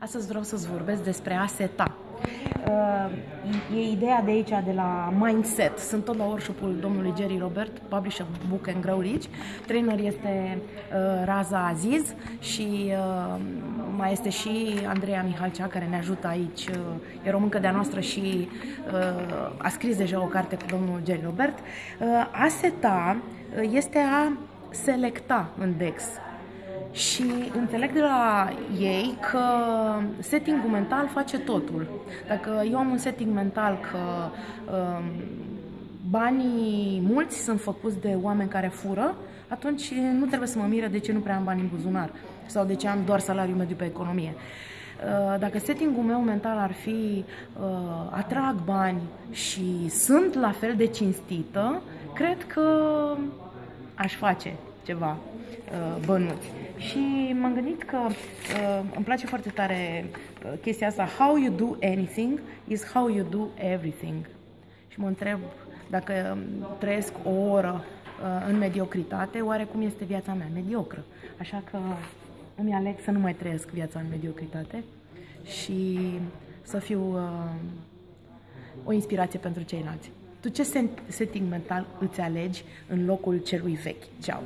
Astăzi vreau să-ți vorbesc despre a seta. Uh, e ideea de aici, de la Mindset. Sunt tot la workshop-ul domnului Jerry Robert, publisher Book and Grow Rich. Trainer este uh, Raza Aziz și uh, mai este și Andreea Mihalcea, care ne ajută aici. E româncă de-a noastră și a scris deja o carte cu domnul Jerry Robert. A seta este a selecta în DEX și înțeleg de la ei că settingul mental face totul. Dacă eu am un setting mental că um, banii mulți sunt făcuți de oameni care fură, atunci nu trebuie să mă miră de ce nu prea am bani în buzunar sau de ce am doar salariu mediu pe economie. Uh, dacă settingul meu mental ar fi uh, atrag bani și sunt la fel de cinstită, cred că aș face ceva uh, bănuți. Și m-am gândit că uh, îmi place foarte tare uh, chestia asta. How you do anything is how you do everything. Și mă întreb dacă um, trăiesc o oră uh, în mediocritate, oare cum este viața mea mediocră? Așa că îmi aleg să nu mai trăiesc viața în mediocritate și să fiu uh, o inspirație pentru ceilalți. Tu ce setting mental îți alegi în locul celui vechi? Ceau!